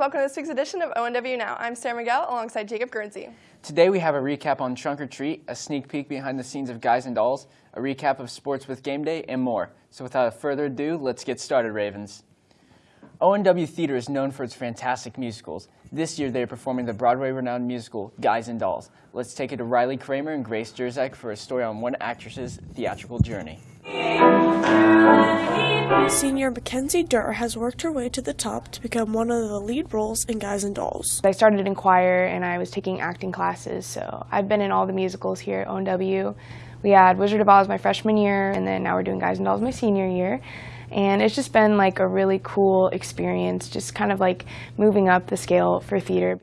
welcome to this week's edition of ONW Now. I'm Sarah Miguel alongside Jacob Guernsey. Today we have a recap on Trunk or Treat, a sneak peek behind the scenes of Guys and Dolls, a recap of sports with Game Day, and more. So without further ado, let's get started, Ravens. ONW Theater is known for its fantastic musicals. This year they are performing the Broadway-renowned musical Guys and Dolls. Let's take it to Riley Kramer and Grace Jerzak for a story on one actress's theatrical journey. Senior Mackenzie Durr has worked her way to the top to become one of the lead roles in Guys and Dolls. I started in choir and I was taking acting classes, so I've been in all the musicals here at ONW. We had Wizard of Oz my freshman year, and then now we're doing Guys and Dolls my senior year. And it's just been like a really cool experience, just kind of like moving up the scale for theater.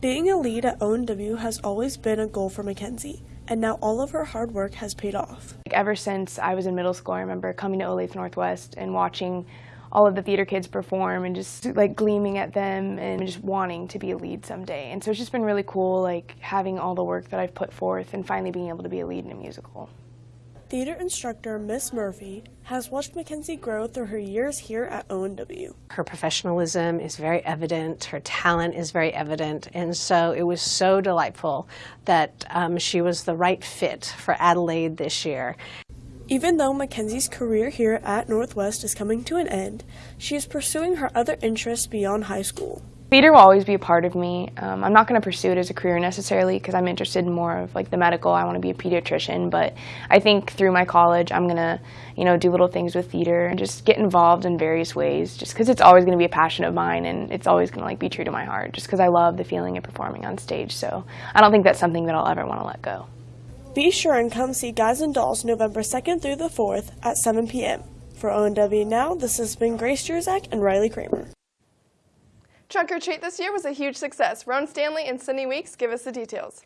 Being a lead at ONW has always been a goal for Mackenzie, and now all of her hard work has paid off. Like, ever since I was in middle school, I remember coming to Olathe Northwest and watching all of the theater kids perform and just like gleaming at them and just wanting to be a lead someday. And so it's just been really cool like having all the work that I've put forth and finally being able to be a lead in a musical. Theater instructor Miss Murphy has watched Mackenzie grow through her years here at ONW. Her professionalism is very evident, her talent is very evident, and so it was so delightful that um, she was the right fit for Adelaide this year. Even though Mackenzie's career here at Northwest is coming to an end, she is pursuing her other interests beyond high school. Theater will always be a part of me. Um, I'm not going to pursue it as a career necessarily because I'm interested in more of like the medical. I want to be a pediatrician, but I think through my college, I'm going to, you know, do little things with theater and just get involved in various ways. Just because it's always going to be a passion of mine and it's always going to like be true to my heart. Just because I love the feeling of performing on stage. So I don't think that's something that I'll ever want to let go. Be sure and come see Guys and Dolls November 2nd through the 4th at 7 p.m. For ONW Now, this has been Grace Jerzak and Riley Kramer. Trunk or Treat this year was a huge success. Ron Stanley and Cindy Weeks give us the details.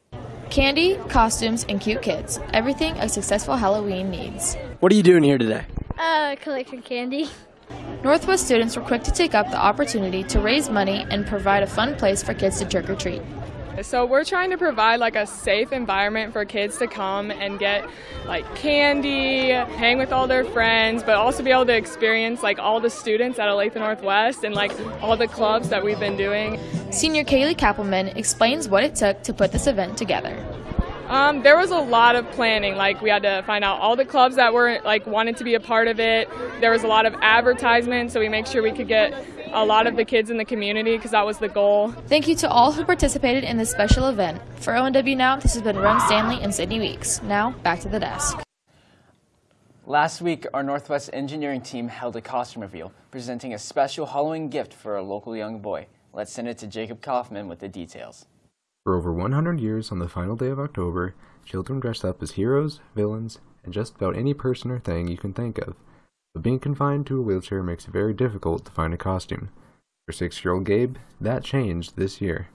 Candy, costumes, and cute kids. Everything a successful Halloween needs. What are you doing here today? Uh, collecting candy. Northwest students were quick to take up the opportunity to raise money and provide a fun place for kids to trick or treat. So we're trying to provide like a safe environment for kids to come and get like candy, hang with all their friends, but also be able to experience like all the students at Olathe Northwest and like all the clubs that we've been doing. Senior Kaylee Kappelman explains what it took to put this event together. Um, there was a lot of planning. Like we had to find out all the clubs that were like wanted to be a part of it. There was a lot of advertisement, so we make sure we could get a lot of the kids in the community because that was the goal. Thank you to all who participated in this special event. For ONW Now, this has been Ron Stanley and Sydney Weeks. Now, back to the desk. Last week, our Northwest engineering team held a costume reveal, presenting a special Halloween gift for a local young boy. Let's send it to Jacob Kaufman with the details. For over 100 years on the final day of October, children dressed up as heroes, villains, and just about any person or thing you can think of. But being confined to a wheelchair makes it very difficult to find a costume. For six-year-old Gabe, that changed this year.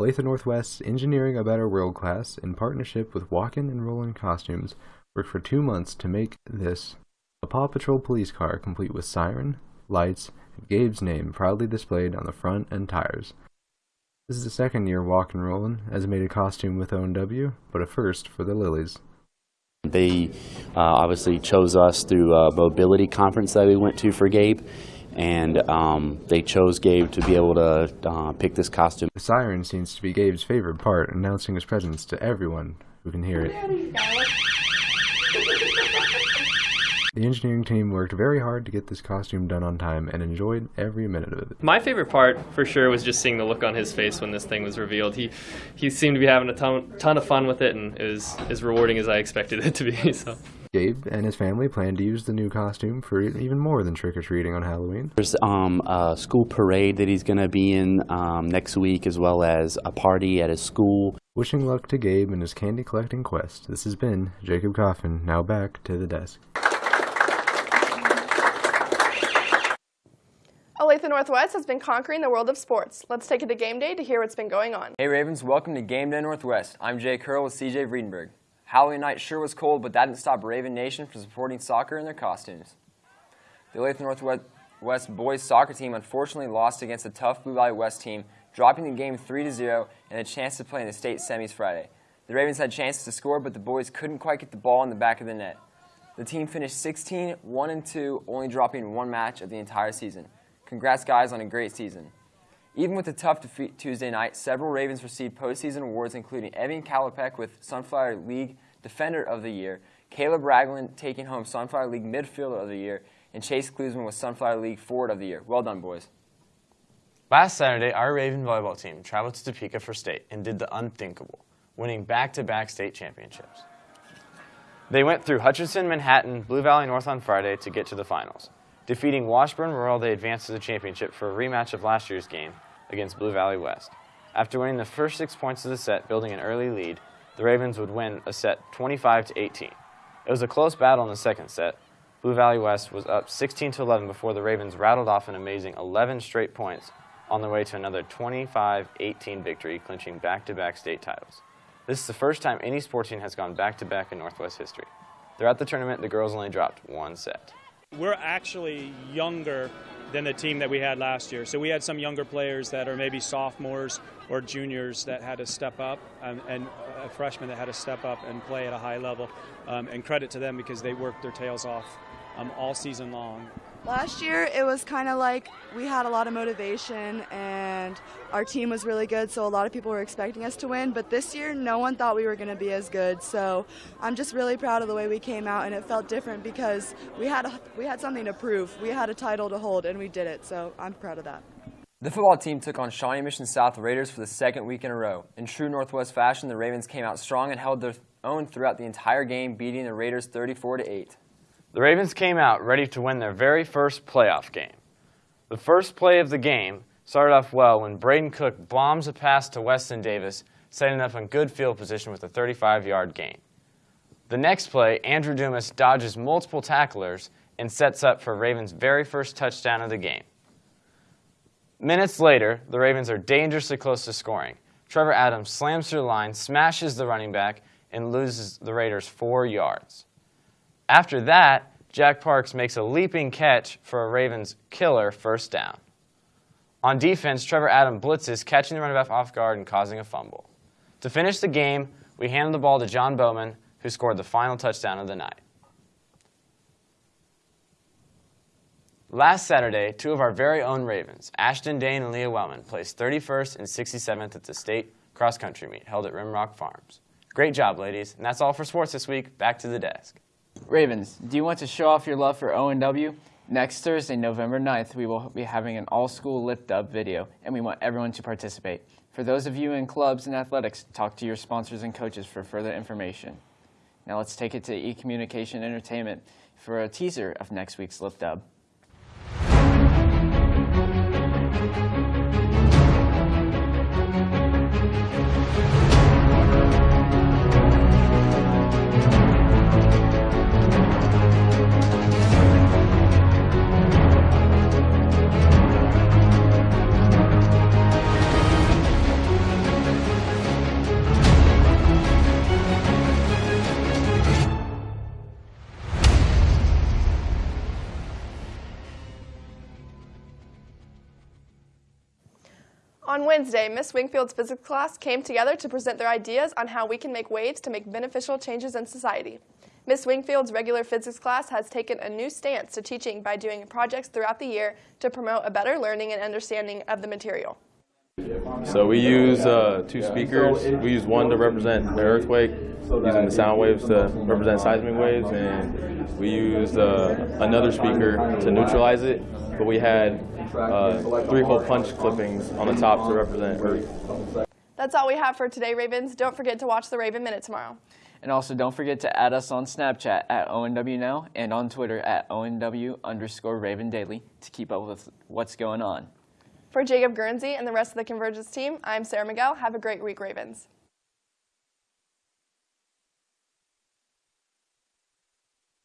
Olathe Northwest's Engineering a Better World class, in partnership with Walkin' and Rollin' Costumes, worked for two months to make this a Paw Patrol police car complete with siren, lights, and Gabe's name proudly displayed on the front and tires. This is the second year Walkin' Rollin' has made a costume with ONW, but a first for the Lilies. They uh, obviously chose us through a mobility conference that we went to for Gabe, and um, they chose Gabe to be able to uh, pick this costume. The siren seems to be Gabe's favorite part, announcing his presence to everyone who can hear it. The engineering team worked very hard to get this costume done on time and enjoyed every minute of it. My favorite part, for sure, was just seeing the look on his face when this thing was revealed. He he seemed to be having a ton, ton of fun with it, and it was as rewarding as I expected it to be. So. Gabe and his family plan to use the new costume for even more than trick-or-treating on Halloween. There's um, a school parade that he's going to be in um, next week, as well as a party at his school. Wishing luck to Gabe in his candy collecting quest, this has been Jacob Coffin, now back to the desk. Olathe Northwest has been conquering the world of sports. Let's take it to game day to hear what's been going on. Hey Ravens, welcome to Game Day Northwest. I'm Jay Curl with CJ Vredenberg. Halloween night sure was cold, but that didn't stop Raven Nation from supporting soccer in their costumes. The Olathe Northwest boys soccer team unfortunately lost against the tough Blue Valley West team, dropping the game 3-0 and a chance to play in the state semis Friday. The Ravens had chances to score, but the boys couldn't quite get the ball in the back of the net. The team finished 16 1 and 2, only dropping one match of the entire season. Congrats, guys, on a great season. Even with the tough defeat Tuesday night, several Ravens received postseason awards, including Evan Kalopek with Sunflower League Defender of the Year, Caleb Ragland taking home Sunflower League Midfielder of the Year, and Chase Klusman with Sunflower League Forward of the Year. Well done, boys. Last Saturday, our Raven volleyball team traveled to Topeka for state and did the unthinkable, winning back-to-back state championships. They went through Hutchinson, Manhattan, Blue Valley North on Friday to get to the finals. Defeating Washburn Rural, they advanced to the championship for a rematch of last year's game against Blue Valley West. After winning the first six points of the set, building an early lead, the Ravens would win a set 25 to 18. It was a close battle in the second set. Blue Valley West was up 16 to 11 before the Ravens rattled off an amazing 11 straight points on their way to another 25-18 victory, clinching back-to-back state titles. This is the first time any sports team has gone back-to-back in Northwest history. Throughout the tournament, the girls only dropped one set. We're actually younger than the team that we had last year. So we had some younger players that are maybe sophomores or juniors that had to step up, and a freshman that had to step up and play at a high level. Um, and credit to them because they worked their tails off um, all season long. Last year, it was kind of like we had a lot of motivation and our team was really good, so a lot of people were expecting us to win. But this year, no one thought we were going to be as good. So I'm just really proud of the way we came out, and it felt different because we had a, we had something to prove. We had a title to hold, and we did it. So I'm proud of that. The football team took on Shawnee Mission South Raiders for the second week in a row. In true Northwest fashion, the Ravens came out strong and held their own throughout the entire game, beating the Raiders 34 to 8. The Ravens came out ready to win their very first playoff game. The first play of the game started off well when Braden Cook bombs a pass to Weston Davis, setting up in good field position with a 35-yard gain. The next play, Andrew Dumas dodges multiple tacklers and sets up for Ravens' very first touchdown of the game. Minutes later, the Ravens are dangerously close to scoring. Trevor Adams slams through the line, smashes the running back, and loses the Raiders four yards. After that, Jack Parks makes a leaping catch for a Ravens killer first down. On defense, Trevor Adam blitzes, catching the running back off guard and causing a fumble. To finish the game, we handed the ball to John Bowman, who scored the final touchdown of the night. Last Saturday, two of our very own Ravens, Ashton Dane and Leah Wellman, placed 31st and 67th at the state cross country meet held at Rimrock Farms. Great job, ladies. And that's all for sports this week. Back to the desk. Ravens, do you want to show off your love for ONW? Next Thursday, November 9th, we will be having an all-school lip dub video, and we want everyone to participate. For those of you in clubs and athletics, talk to your sponsors and coaches for further information. Now let's take it to eCommunication Entertainment for a teaser of next week's lip On Wednesday, Miss Wingfield's physics class came together to present their ideas on how we can make waves to make beneficial changes in society. Miss Wingfield's regular physics class has taken a new stance to teaching by doing projects throughout the year to promote a better learning and understanding of the material. So we use uh, two speakers. We use one to represent the earthquake, using the sound waves to represent seismic waves, and we used uh, another speaker to neutralize it. But we had uh, three-hole punch clippings on the top to represent earth. That's all we have for today, Ravens. Don't forget to watch the Raven Minute tomorrow. And also don't forget to add us on Snapchat at ONW Now and on Twitter at ONW underscore Raven Daily to keep up with what's going on. For Jacob Guernsey and the rest of the Convergence team, I'm Sarah Miguel. Have a great week, Ravens.